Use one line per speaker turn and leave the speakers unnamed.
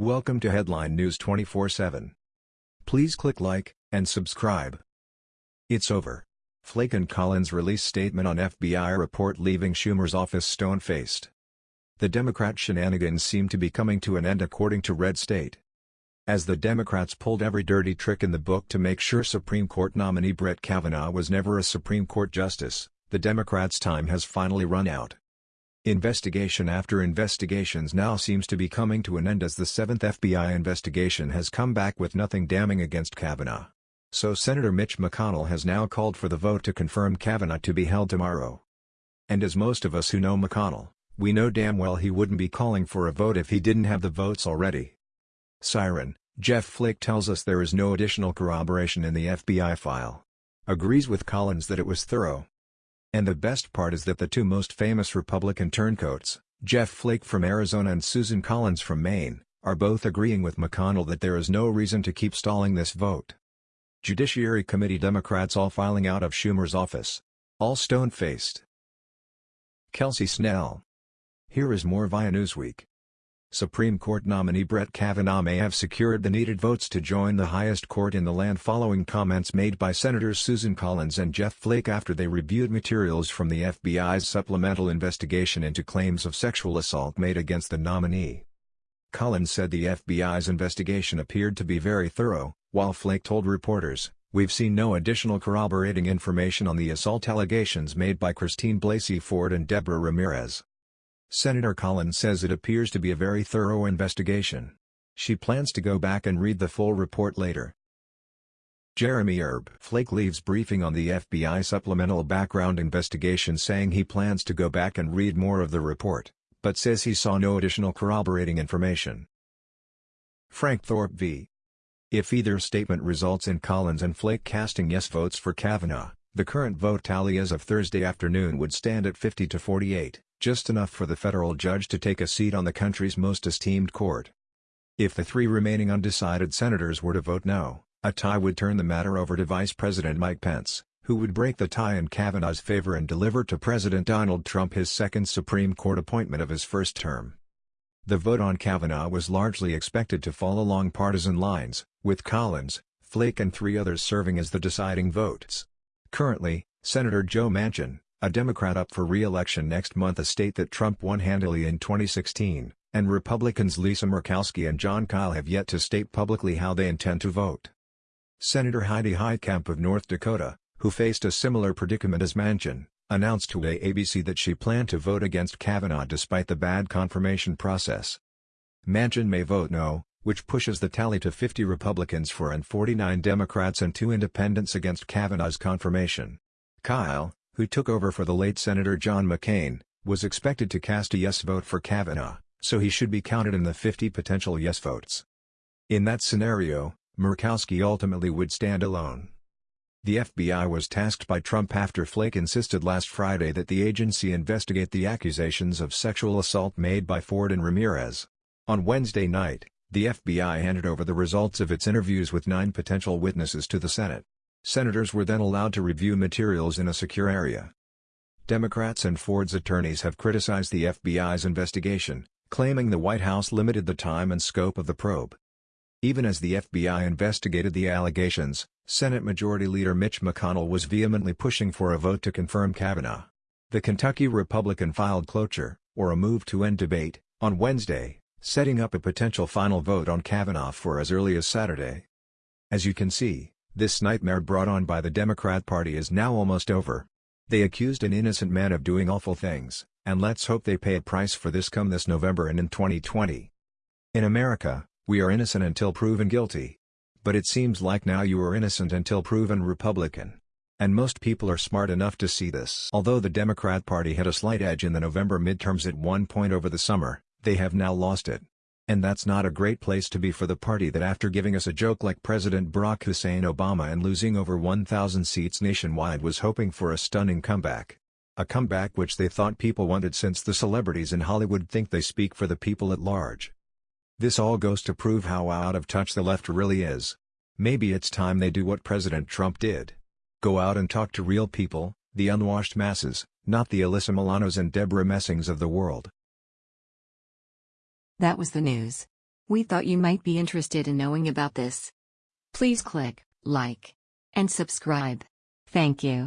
Welcome to Headline News 24/7. Please click like and subscribe. It's over. Flake and Collins release statement on FBI report leaving Schumer's office stone-faced. The Democrat shenanigans seem to be coming to an end according to Red State. As the Democrats pulled every dirty trick in the book to make sure Supreme Court nominee Brett Kavanaugh was never a Supreme Court justice, the Democrats' time has finally run out. Investigation after investigations now seems to be coming to an end as the seventh FBI investigation has come back with nothing damning against Kavanaugh. So Senator Mitch McConnell has now called for the vote to confirm Kavanaugh to be held tomorrow. And as most of us who know McConnell, we know damn well he wouldn't be calling for a vote if he didn't have the votes already. Siren, Jeff Flake tells us there is no additional corroboration in the FBI file. Agrees with Collins that it was thorough, and the best part is that the two most famous Republican turncoats, Jeff Flake from Arizona and Susan Collins from Maine, are both agreeing with McConnell that there is no reason to keep stalling this vote. Judiciary Committee Democrats all filing out of Schumer's office. All stone-faced. Kelsey Snell. Here is more via Newsweek. Supreme Court nominee Brett Kavanaugh may have secured the needed votes to join the highest court in the land following comments made by Senators Susan Collins and Jeff Flake after they reviewed materials from the FBI's supplemental investigation into claims of sexual assault made against the nominee. Collins said the FBI's investigation appeared to be very thorough, while Flake told reporters, We've seen no additional corroborating information on the assault allegations made by Christine Blasey Ford and Deborah Ramirez. Senator Collins says it appears to be a very thorough investigation. She plans to go back and read the full report later. Jeremy Herb Flake leaves briefing on the FBI supplemental background investigation saying he plans to go back and read more of the report, but says he saw no additional corroborating information. Frank Thorp v. If either statement results in Collins and Flake casting yes votes for Kavanaugh, the current vote tally as of Thursday afternoon would stand at 50 to 48 just enough for the federal judge to take a seat on the country's most esteemed court. If the three remaining undecided senators were to vote no, a tie would turn the matter over to Vice President Mike Pence, who would break the tie in Kavanaugh's favor and deliver to President Donald Trump his second Supreme Court appointment of his first term. The vote on Kavanaugh was largely expected to fall along partisan lines, with Collins, Flake and three others serving as the deciding votes. Currently, Senator Joe Manchin, a Democrat up for re-election next month a state that Trump won handily in 2016, and Republicans Lisa Murkowski and Jon Kyl have yet to state publicly how they intend to vote. Senator Heidi Heitkamp of North Dakota, who faced a similar predicament as Manchin, announced to ABC that she planned to vote against Kavanaugh despite the bad confirmation process. Manchin may vote no, which pushes the tally to 50 Republicans for and 49 Democrats and two independents against Kavanaugh's confirmation. Kyl, who took over for the late Senator John McCain, was expected to cast a yes vote for Kavanaugh, so he should be counted in the 50 potential yes votes. In that scenario, Murkowski ultimately would stand alone. The FBI was tasked by Trump after Flake insisted last Friday that the agency investigate the accusations of sexual assault made by Ford and Ramirez. On Wednesday night, the FBI handed over the results of its interviews with nine potential witnesses to the Senate. Senators were then allowed to review materials in a secure area. Democrats and Ford's attorneys have criticized the FBI's investigation, claiming the White House limited the time and scope of the probe. Even as the FBI investigated the allegations, Senate Majority Leader Mitch McConnell was vehemently pushing for a vote to confirm Kavanaugh. The Kentucky Republican filed cloture, or a move to end debate, on Wednesday, setting up a potential final vote on Kavanaugh for as early as Saturday. As you can see, this nightmare brought on by the Democrat Party is now almost over. They accused an innocent man of doing awful things, and let's hope they pay a price for this come this November and in 2020. In America, we are innocent until proven guilty. But it seems like now you are innocent until proven Republican. And most people are smart enough to see this. Although the Democrat Party had a slight edge in the November midterms at one point over the summer, they have now lost it. And that's not a great place to be for the party that after giving us a joke like President Barack Hussein Obama and losing over 1,000 seats nationwide was hoping for a stunning comeback. A comeback which they thought people wanted since the celebrities in Hollywood think they speak for the people at large. This all goes to prove how out of touch the left really is. Maybe it's time they do what President Trump did. Go out and talk to real people, the unwashed masses, not the Alyssa Milanos and Deborah Messings of the world.
That was the news. We thought you might be interested in knowing about this. Please click like and subscribe. Thank you.